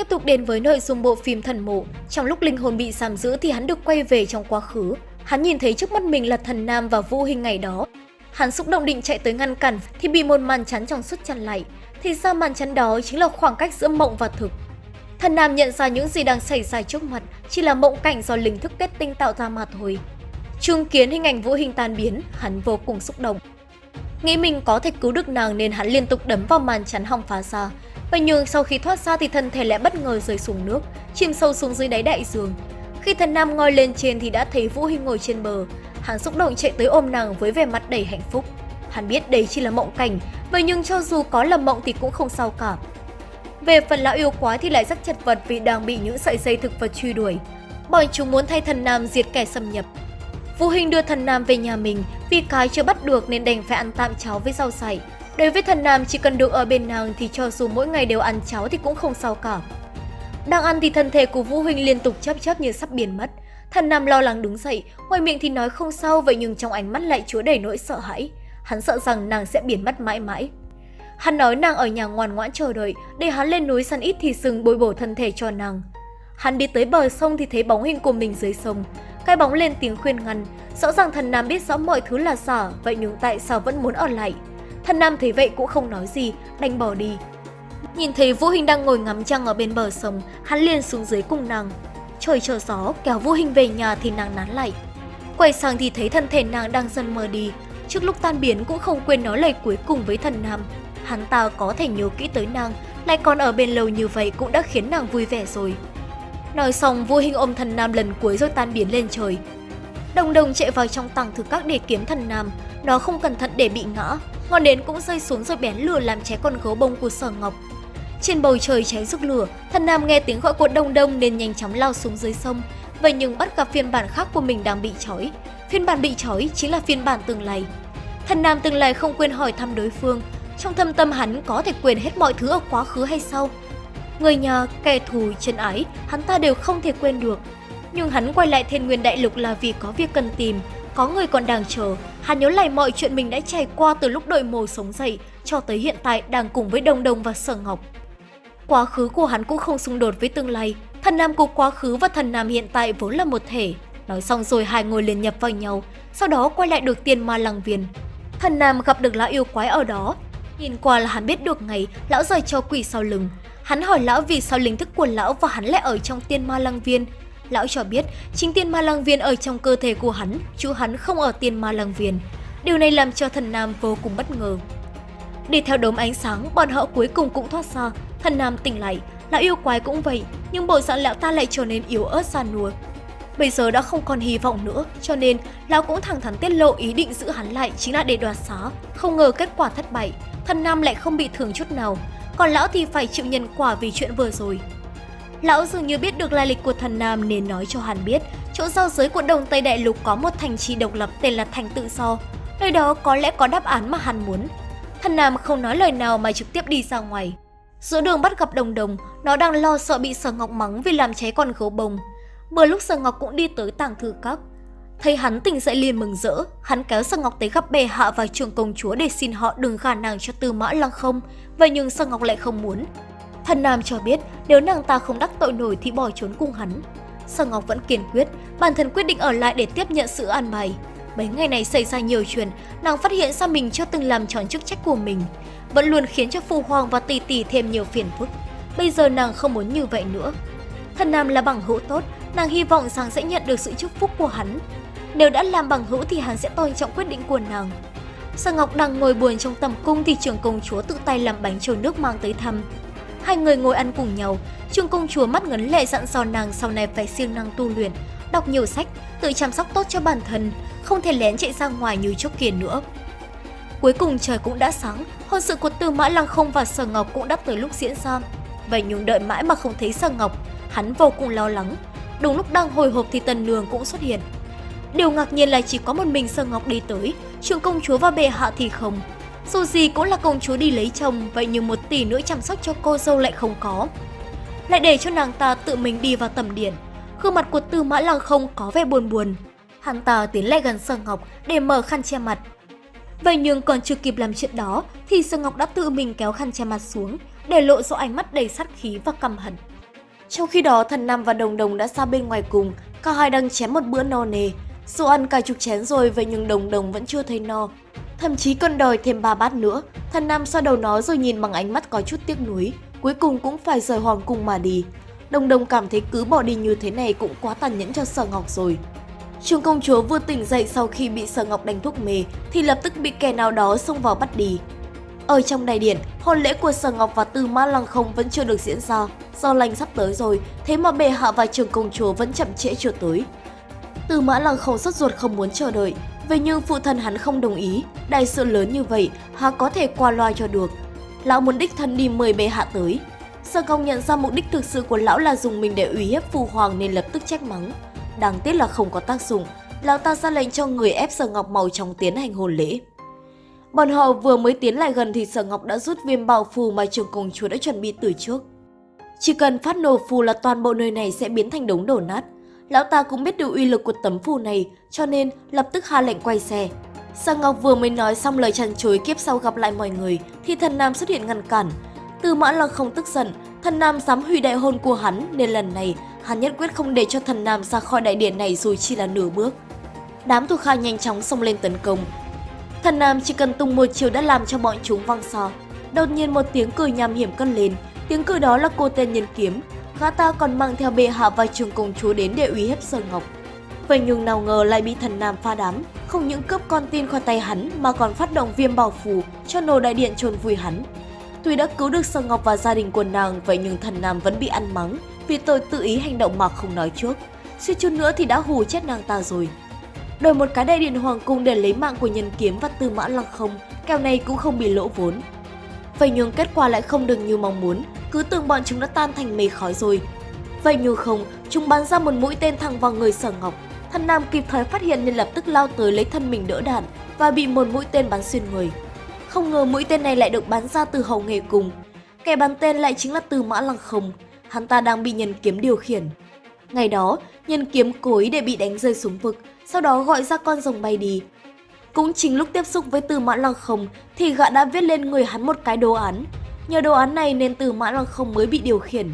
Tiếp tục đến với nội dung bộ phim Thần Mộ, trong lúc linh hồn bị giam giữ thì hắn được quay về trong quá khứ. Hắn nhìn thấy trước mắt mình là thần nam và vũ hình ngày đó. Hắn xúc động định chạy tới ngăn cản thì bị một màn chắn trong suốt chặn lại. Thì ra màn chắn đó chính là khoảng cách giữa mộng và thực. Thần nam nhận ra những gì đang xảy ra trước mặt chỉ là mộng cảnh do linh thức kết tinh tạo ra mà thôi. Chứng kiến hình ảnh vũ hình tan biến, hắn vô cùng xúc động. Nghĩ mình có thể cứu được nàng nên hắn liên tục đấm vào màn chắn hòng phá ra. Vậy nhưng sau khi thoát ra thì thân thể lại bất ngờ rơi xuống nước, chìm sâu xuống dưới đáy đại dương. Khi thần nam ngoi lên trên thì đã thấy Vũ Hình ngồi trên bờ. Hắn xúc động chạy tới ôm nàng với vẻ mặt đầy hạnh phúc. Hắn biết đây chỉ là mộng cảnh, vậy nhưng cho dù có là mộng thì cũng không sao cả. Về phần lão yêu quái thì lại rất chật vật vì đang bị những sợi dây thực vật truy đuổi. Bọn chúng muốn thay thần nam diệt kẻ xâm nhập. Vũ Hình đưa thần nam về nhà mình vì cái chưa bắt được nên đành phải ăn tạm cháo với rau sảy. Đối với thần nam chỉ cần được ở bên nàng thì cho dù mỗi ngày đều ăn cháo thì cũng không sao cả. Đang ăn thì thân thể của Vũ Huynh liên tục chấp chấp như sắp biến mất. Thần Nam lo lắng đứng dậy, ngoài miệng thì nói không sao vậy nhưng trong ánh mắt lại chứa đầy nỗi sợ hãi. Hắn sợ rằng nàng sẽ biến mất mãi mãi. Hắn nói nàng ở nhà ngoan ngoãn chờ đợi, để hắn lên núi săn ít thì sừng bồi bổ thân thể cho nàng. Hắn đi tới bờ sông thì thấy bóng hình của mình dưới sông. Cái bóng lên tiếng khuyên ngăn, rõ ràng thần Nam biết rõ mọi thứ là giả, vậy nhưng tại sao vẫn muốn ở lại? Thần Nam thấy vậy cũng không nói gì, đành bỏ đi. Nhìn thấy Vũ Hình đang ngồi ngắm trăng ở bên bờ sông, hắn liền xuống dưới cùng nàng. Trời trở gió, kéo Vũ Hình về nhà thì nàng nán lại. Quay sang thì thấy thân thể nàng đang dần mờ đi. Trước lúc tan biến cũng không quên nói lời cuối cùng với thần Nam. Hắn ta có thể nhớ kỹ tới nàng, lại còn ở bên lâu như vậy cũng đã khiến nàng vui vẻ rồi. Nói xong, Vũ Hình ôm thần Nam lần cuối rồi tan biến lên trời. Đồng đồng chạy vào trong tàng thực các để kiếm thần Nam, nó không cẩn thận để bị ngã, ngọn nến cũng rơi xuống rồi bén lửa làm cháy con gấu bông của sở ngọc. Trên bầu trời cháy rực lửa, thần nam nghe tiếng gọi của đông đông nên nhanh chóng lao xuống dưới sông. Vậy nhưng bắt gặp phiên bản khác của mình đang bị trói. Phiên bản bị trói chính là phiên bản tương lai. Thần nam tương lai không quên hỏi thăm đối phương. Trong thâm tâm hắn có thể quên hết mọi thứ ở quá khứ hay sau Người nhà, kẻ thù, chân ái, hắn ta đều không thể quên được. Nhưng hắn quay lại thiên nguyên đại lục là vì có việc cần tìm, có người còn đang chờ. Hắn nhớ lại mọi chuyện mình đã trải qua từ lúc đội mồ sống dậy cho tới hiện tại đang cùng với Đông Đông và Sở Ngọc. Quá khứ của hắn cũng không xung đột với tương lai. Thần nam của quá khứ và thần nam hiện tại vốn là một thể. Nói xong rồi hai người liền nhập vào nhau, sau đó quay lại được tiên ma lăng viên. Thần nam gặp được lão yêu quái ở đó. Nhìn qua là hắn biết được ngày lão rời cho quỷ sau lưng. Hắn hỏi lão vì sao linh thức của lão và hắn lại ở trong tiên ma lăng viên. Lão cho biết chính tiên ma lăng viên ở trong cơ thể của hắn, chú hắn không ở tiên ma lăng viên. Điều này làm cho thần nam vô cùng bất ngờ. Đi theo đốm ánh sáng, bọn họ cuối cùng cũng thoát ra, Thần Nam tỉnh lại, lão yêu quái cũng vậy, nhưng bộ dạng lão ta lại trở nên yếu ớt giàn nua. Bây giờ đã không còn hy vọng nữa, cho nên lão cũng thẳng thắn tiết lộ ý định giữ hắn lại chính là để đoạt xá. Không ngờ kết quả thất bại, thần Nam lại không bị thương chút nào, còn lão thì phải chịu nhân quả vì chuyện vừa rồi. Lão dường như biết được lai lịch của thần Nam nên nói cho hắn biết chỗ giao giới của Đông Tây Đại Lục có một thành trì độc lập tên là Thành Tự Do. Nơi đó có lẽ có đáp án mà hắn muốn. Thần Nam không nói lời nào mà trực tiếp đi ra ngoài. Giữa đường bắt gặp đồng đồng, nó đang lo sợ bị Sở Ngọc mắng vì làm cháy con gấu bông. Vừa lúc Sở Ngọc cũng đi tới tàng thư các. Thấy hắn tỉnh dậy liền mừng rỡ, hắn kéo Sở Ngọc tới gặp bề hạ và trường công chúa để xin họ đừng gả nàng cho Tư Mã Lăng không, vậy nhưng Sở Ngọc lại không muốn. Thần Nam cho biết nếu nàng ta không đắc tội nổi thì bỏ trốn cùng hắn. Sở Ngọc vẫn kiên quyết, bản thân quyết định ở lại để tiếp nhận sự an bài. Mấy ngày này xảy ra nhiều chuyện, nàng phát hiện ra mình chưa từng làm tròn chức trách của mình vẫn luôn khiến cho Phu Hoàng và Tỷ Tỷ thêm nhiều phiền phức. Bây giờ nàng không muốn như vậy nữa. Thần Nam là bằng hữu tốt, nàng hy vọng rằng sẽ nhận được sự chúc phúc của hắn. Nếu đã làm bằng hữu thì hắn sẽ tôn trọng quyết định của nàng. Sở Ngọc đang ngồi buồn trong tầm cung thì trưởng công chúa tự tay làm bánh trôi nước mang tới thăm. Hai người ngồi ăn cùng nhau, trương công chúa mắt ngấn lệ dặn dò nàng sau này phải siêng năng tu luyện, đọc nhiều sách, tự chăm sóc tốt cho bản thân, không thể lén chạy ra ngoài như trước kia nữa. Cuối cùng trời cũng đã sáng, hôn sự của Tư Mã Lăng Không và Sở Ngọc cũng đã tới lúc diễn ra. Vậy nhưng đợi mãi mà không thấy Sở Ngọc, hắn vô cùng lo lắng. Đúng lúc đang hồi hộp thì Tần Nương cũng xuất hiện. Điều ngạc nhiên là chỉ có một mình Sở Ngọc đi tới, trường công chúa và bệ hạ thì không. Dù gì cũng là công chúa đi lấy chồng, vậy nhưng một tỷ nữa chăm sóc cho cô dâu lại không có. Lại để cho nàng ta tự mình đi vào tầm điện. Gương mặt của Tư Mã Lăng Không có vẻ buồn buồn. Hắn ta tiến lại gần Sơ Ngọc để mở khăn che mặt, Vậy nhưng còn chưa kịp làm chuyện đó thì Sơ Ngọc đã tự mình kéo khăn che mặt xuống để lộ rõ ánh mắt đầy sát khí và căm hận. Trong khi đó, thần Nam và Đồng Đồng đã ra bên ngoài cùng, cả hai đang chém một bữa no nề. Dù ăn cả chục chén rồi vậy nhưng Đồng Đồng vẫn chưa thấy no. Thậm chí còn đòi thêm ba bát nữa. Thần Nam xoa đầu nó rồi nhìn bằng ánh mắt có chút tiếc nuối. Cuối cùng cũng phải rời hoàng cung mà đi. Đồng Đồng cảm thấy cứ bỏ đi như thế này cũng quá tàn nhẫn cho Sở Ngọc rồi. Trường công chúa vừa tỉnh dậy sau khi bị Sở Ngọc đánh thuốc mê thì lập tức bị kẻ nào đó xông vào bắt đi. Ở trong đại điện, hôn lễ của Sở Ngọc và Tư Mã Lăng Không vẫn chưa được diễn ra, do lành sắp tới rồi, thế mà bệ hạ và trường công chúa vẫn chậm trễ chưa tới. Tư Mã Lăng Không sốt ruột không muốn chờ đợi, vậy nhưng phụ thân hắn không đồng ý, đại sự lớn như vậy, há có thể qua loa cho được. Lão muốn đích thân đi mời bệ hạ tới. Sở Công nhận ra mục đích thực sự của lão là dùng mình để uy hiếp phụ hoàng nên lập tức trách mắng. Đáng tiếc là không có tác dụng, lão ta ra lệnh cho người ép Sở Ngọc màu trong tiến hành hôn lễ. Bọn họ vừa mới tiến lại gần thì Sở Ngọc đã rút viêm bảo phù mà trường công chúa đã chuẩn bị từ trước. Chỉ cần phát nổ phù là toàn bộ nơi này sẽ biến thành đống đổ nát. Lão ta cũng biết được uy lực của tấm phù này, cho nên lập tức hạ lệnh quay xe. Sa Ngọc vừa mới nói xong lời chăn chối kiếp sau gặp lại mọi người, thì thần nam xuất hiện ngăn cản. Từ mã lăng không tức giận, thần nam dám hủy đại hôn của hắn nên lần này hắn nhất quyết không để cho thần nam ra khỏi đại điện này dù chỉ là nửa bước. Đám thuộc hạ nhanh chóng xông lên tấn công, Thần Nam chỉ cần tung một chiều đã làm cho bọn chúng văng xa. Đột nhiên một tiếng cười nham hiểm cất lên, tiếng cười đó là cô tên nhân kiếm. Gã ta còn mang theo bệ hạ và trường công chúa đến để uy hiếp sơn Ngọc. Vậy nhưng nào ngờ lại bị thần Nam pha đám, không những cướp con tin khỏi tay hắn mà còn phát động viêm bảo phù cho nô đại điện trồn vùi hắn. Tuy đã cứu được sơn Ngọc và gia đình của nàng, vậy nhưng thần Nam vẫn bị ăn mắng vì tội tự ý hành động mà không nói trước. suy chút nữa thì đã hù chết nàng ta rồi đổi một cái đại điện hoàng cung để lấy mạng của nhân kiếm và tư mã lăng không, kèo này cũng không bị lỗ vốn. Vậy nhưng kết quả lại không được như mong muốn, cứ tưởng bọn chúng đã tan thành mây khói rồi. Vậy nhưng không, chúng bắn ra một mũi tên thẳng vào người sở ngọc. Thần Nam kịp thời phát hiện nên lập tức lao tới lấy thân mình đỡ đạn và bị một mũi tên bắn xuyên người. Không ngờ mũi tên này lại được bắn ra từ hậu nghề cùng. Kẻ bắn tên lại chính là Tư Mã Lăng Không, hắn ta đang bị nhân kiếm điều khiển. Ngày đó, nhân kiếm cố ý để bị đánh rơi xuống vực, sau đó gọi ra con rồng bay đi. Cũng chính lúc tiếp xúc với Từ Mã Lăng Không thì gã đã viết lên người hắn một cái đồ án. Nhờ đồ án này nên Từ Mã Lăng Không mới bị điều khiển.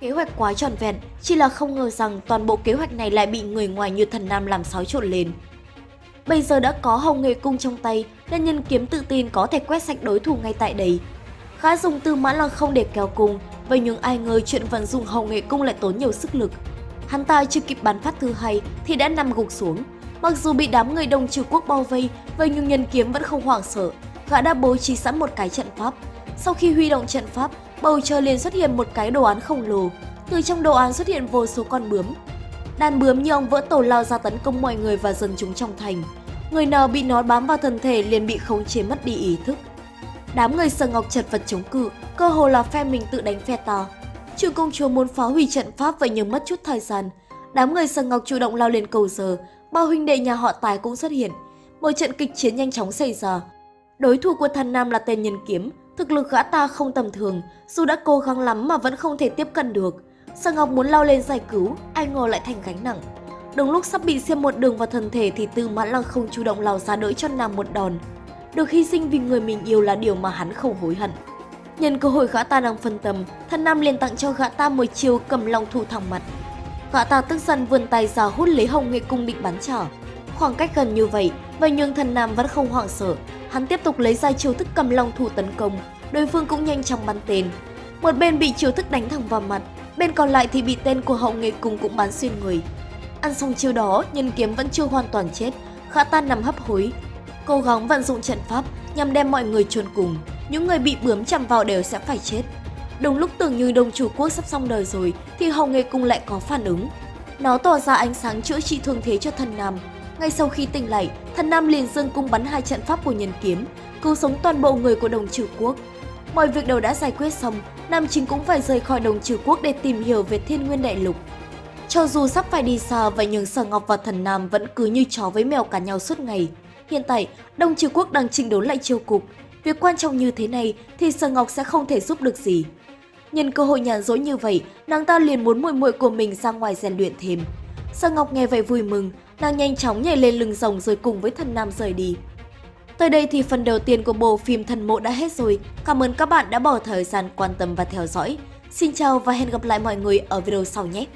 Kế hoạch quá tròn vẹn, chỉ là không ngờ rằng toàn bộ kế hoạch này lại bị người ngoài như thần nam làm xáo trộn lên. Bây giờ đã có hồng nghề cung trong tay, nên nhân kiếm tự tin có thể quét sạch đối thủ ngay tại đây. khá dùng Từ Mã Lăng Không để kéo cung, vậy nhưng ai ngờ chuyện vận dụng hồng nghệ cung lại tốn nhiều sức lực. Hắn ta chưa kịp bắn phát thứ hai thì đã nằm gục xuống. Mặc dù bị đám người đồng trừ quốc bao vây, vậy nhưng nhân kiếm vẫn không hoảng sợ. Gã đã bố trí sẵn một cái trận pháp. Sau khi huy động trận pháp, bầu trời liền xuất hiện một cái đồ án khổng lồ. Từ trong đồ án xuất hiện vô số con bướm. Đàn bướm như ông vỡ tổ lao ra tấn công mọi người và dân chúng trong thành. Người nào bị nó bám vào thân thể liền bị khống chế mất đi ý thức. Đám người sờ ngọc chật vật chống cự, cơ hồ là phe mình tự đánh phe ta. Trừ công chúa muốn phá hủy trận pháp vậy nhưng mất chút thời gian. Đám người sờ ngọc chủ động lao lên cầu giờ, bao huynh đệ nhà họ tài cũng xuất hiện. Một trận kịch chiến nhanh chóng xảy ra. Đối thủ của thần nam là tên nhân kiếm, thực lực gã ta không tầm thường, dù đã cố gắng lắm mà vẫn không thể tiếp cận được. Sở Ngọc muốn lao lên giải cứu, ai ngờ lại thành gánh nặng. Đúng lúc sắp bị xiêm một đường vào thân thể thì Tư Mã Lăng không chủ động lao ra đỡ cho nàng một đòn. Được hy sinh vì người mình yêu là điều mà hắn không hối hận. Nhân cơ hội gã ta đang phân tâm, thần nam liền tặng cho gã ta một chiêu cầm long thủ thẳng mặt. Gã ta tức giận vươn tay ra hút lấy hồng nghệ cung định bắn trả. Khoảng cách gần như vậy, vậy nhưng thần nam vẫn không hoảng sợ. Hắn tiếp tục lấy ra chiêu thức cầm long thủ tấn công, đối phương cũng nhanh chóng bắn tên. Một bên bị chiêu thức đánh thẳng vào mặt, bên còn lại thì bị tên của hậu nghệ cung cũng bắn xuyên người. Ăn xong chiêu đó, nhân kiếm vẫn chưa hoàn toàn chết, khả tan nằm hấp hối. Cố gắng vận dụng trận pháp nhằm đem mọi người chôn cùng, những người bị bướm chạm vào đều sẽ phải chết. Đúng lúc tưởng như đồng chủ quốc sắp xong đời rồi thì hậu nghề cung lại có phản ứng. Nó tỏ ra ánh sáng chữa trị thương thế cho thần nam. Ngay sau khi tỉnh lại, thần nam liền dương cung bắn hai trận pháp của nhân kiếm, cứu sống toàn bộ người của đồng trừ quốc. Mọi việc đều đã giải quyết xong, Nam Chính cũng phải rời khỏi đồng trừ quốc để tìm hiểu về thiên nguyên đại lục. Cho dù sắp phải đi xa, vậy nhưng Sở Ngọc và Thần Nam vẫn cứ như chó với mèo cả nhau suốt ngày. Hiện tại, đồng Trừ Quốc đang chỉnh đốn lại triều cục, Việc quan trọng như thế này thì Sở Ngọc sẽ không thể giúp được gì. Nhân cơ hội nhàn rỗi như vậy, nàng ta liền muốn muội muội của mình ra ngoài rèn luyện thêm. Sở Ngọc nghe vậy vui mừng, nàng nhanh chóng nhảy lên lưng rồng rồi cùng với thần nam rời đi. Tới đây thì phần đầu tiên của bộ phim Thần Mộ đã hết rồi. Cảm ơn các bạn đã bỏ thời gian quan tâm và theo dõi. Xin chào và hẹn gặp lại mọi người ở video sau nhé!